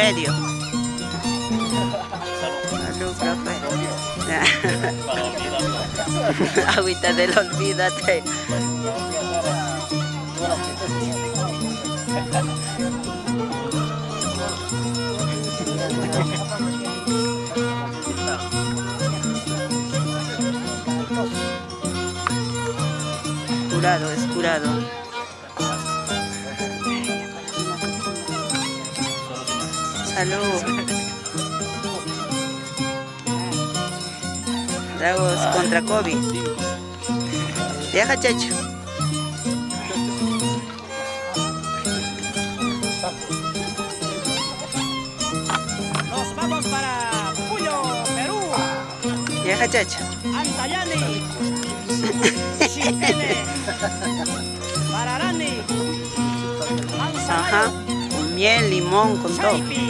medio. Agüita del olvídate. Curado, es curado. Salud. Tragos contra COVID. Deja, chacho. Nos vamos para Puyo, Perú. Deja, chacho. Antayani. Pararani. Ajá. Con miel, limón, con todo.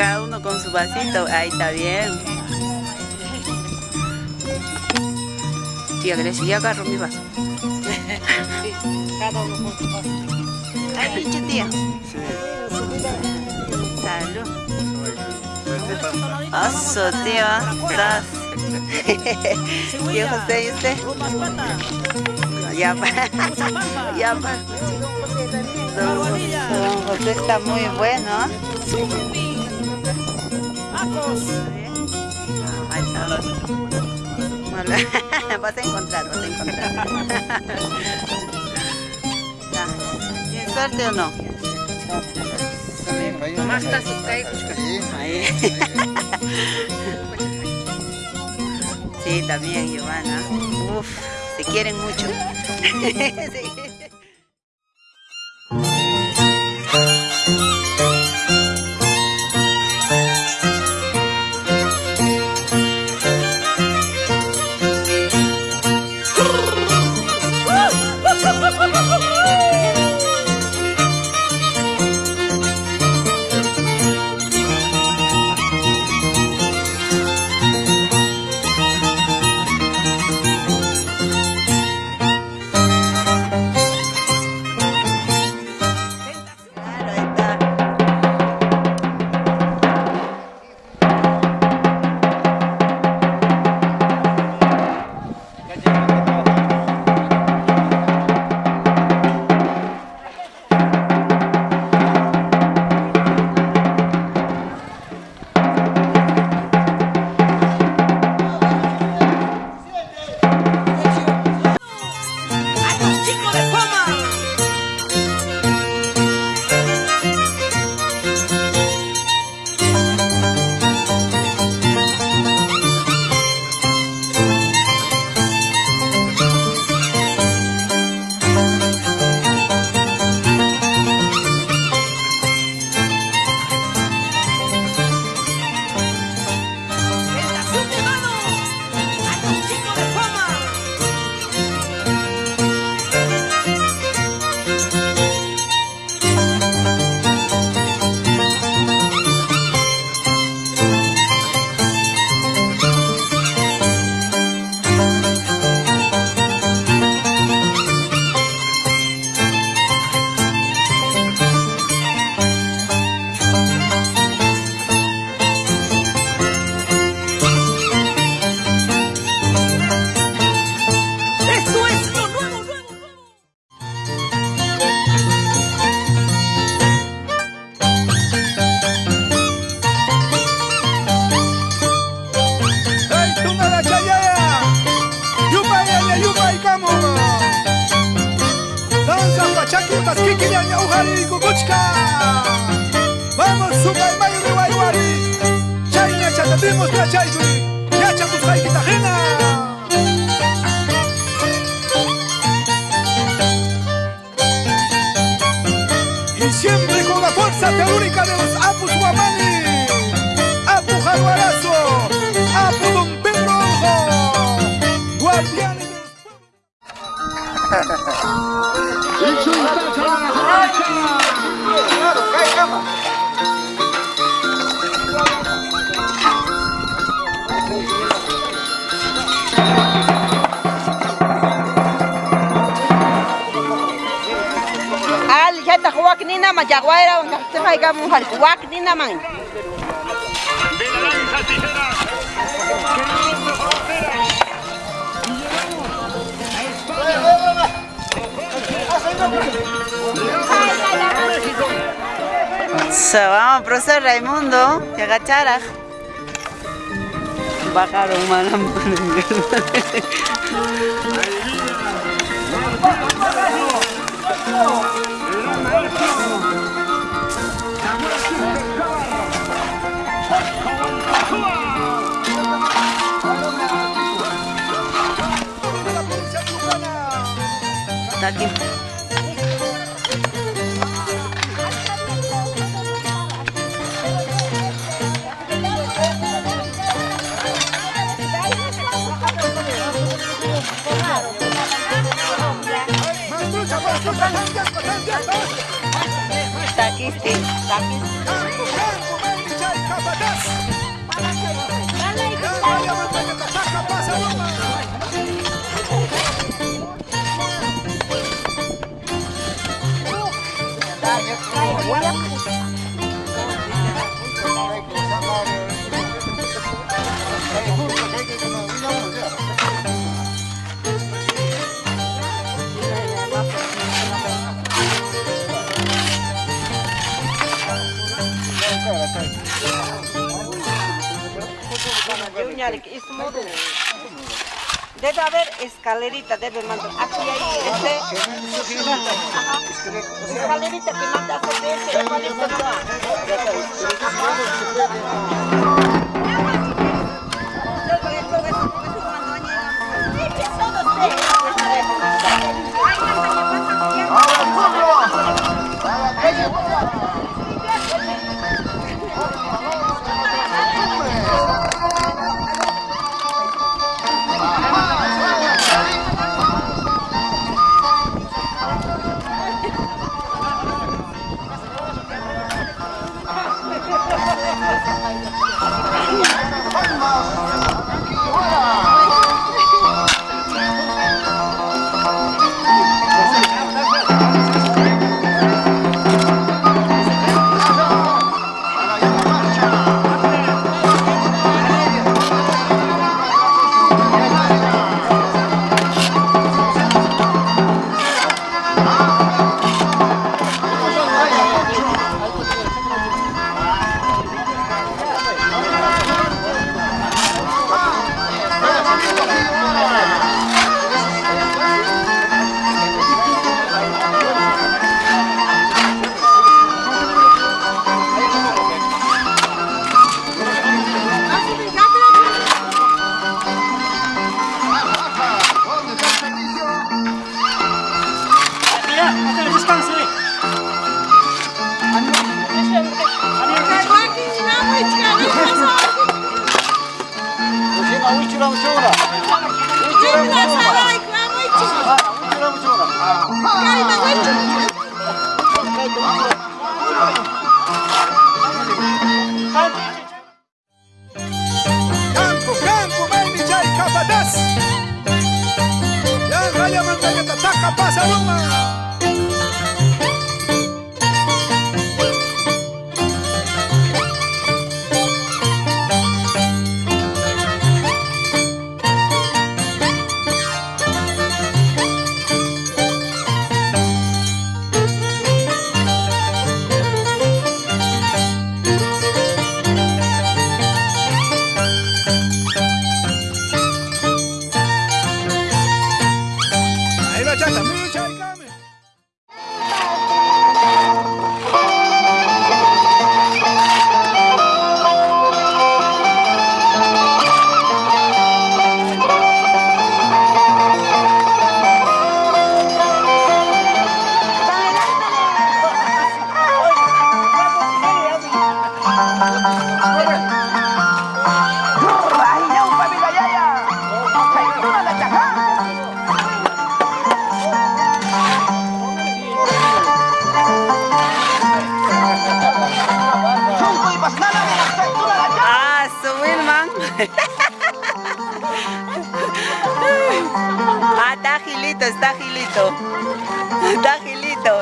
Cada uno con su vasito. Ahí está bien. Tía Grecia, ya agarro mi vaso. Cada uno con su. Ay, pinche tía. Salud. Oso, tío. Estás. Tío José, ¿y usted? Ya va. Ya va. Don José está muy bueno. Sucumbi. Acos. Ahí está. Hola. Vas a encontrar, vas a encontrar. ¿Tienes suerte o no? Más está su Ahí. Sí, también, Giovanna. Uf, se quieren mucho. pachaki, paskiki yaya, ujari, kukuchka! ¡Vamos, suka y mayu, riwa, iwari! ¡Chayna, Atendimos la chaytui. Yacha tus jaikita ajena. Y siempre con la fuerza telúrica de los Apus Guamani. Apu Jaguarazo. Apu Don Pedro Ojo. Guardianes Al jata huwak ni naman jaguara ang nakasakay ka mo hal huwak ni naman. de So, vamos, profesor Raimundo, que agachara. Bajaron cubana. Está aquí. Está aquí, sí. Debe haber escalerita, debe mandar. Aquí hay este. Escalerita que manda a hacer de ese uciram čuna. Uciram čuna. Uciram čuna. Pasa. bachata. Ah, está agilito, está agilito. Está agilito.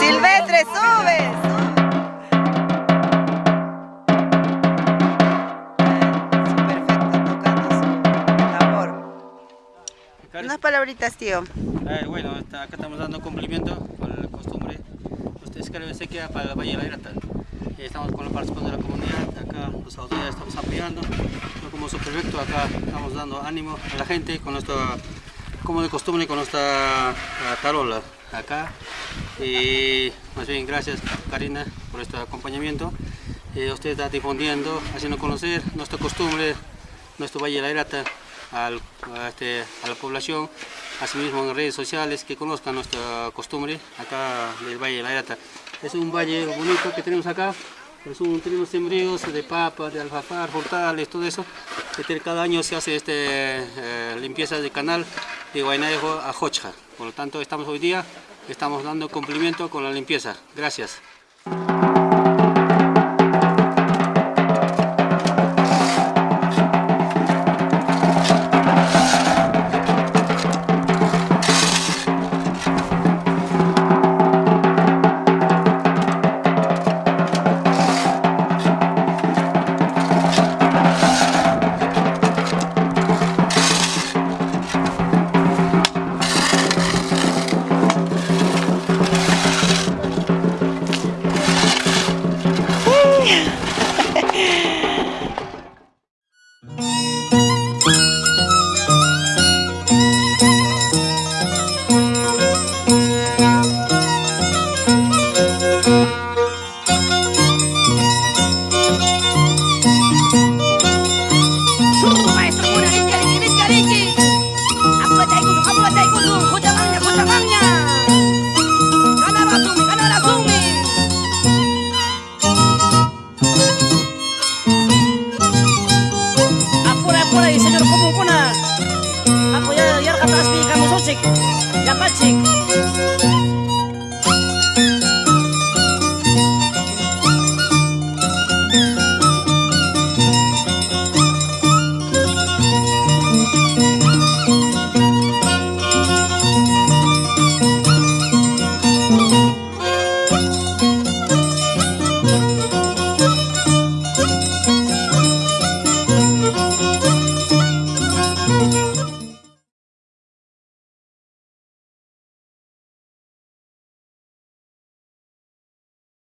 Silvestre, sube. Su perfecto tocando su tambor. Unas palabritas, tío. Eh, bueno, acá estamos dando cumplimiento con la costumbre. Ustedes creen que para el Valle de la Grata. Eh, estamos con la participación de la comunidad, acá las autoridades estamos apoyando. Yo como subprefecto acá estamos dando ánimo a la gente con nuestra, como de costumbre, con nuestra ah, tarola acá. Y más bien gracias Karina por este acompañamiento. Eh, usted está difundiendo, haciendo conocer nuestra costumbre, nuestro Valle de la Grata al- a, este- a la población, asimismo en redes sociales, que conozcan nuestra costumbre acá del Valle de la Grata. Es un valle bonito que tenemos acá, es un, tenemos sembríos de papa, de alfafar, hortales, todo eso. Este, cada año se hace este, eh, limpieza del canal de Guaynaejo a Jocha. Por lo tanto, estamos hoy día, estamos dando cumplimiento con la limpieza. Gracias.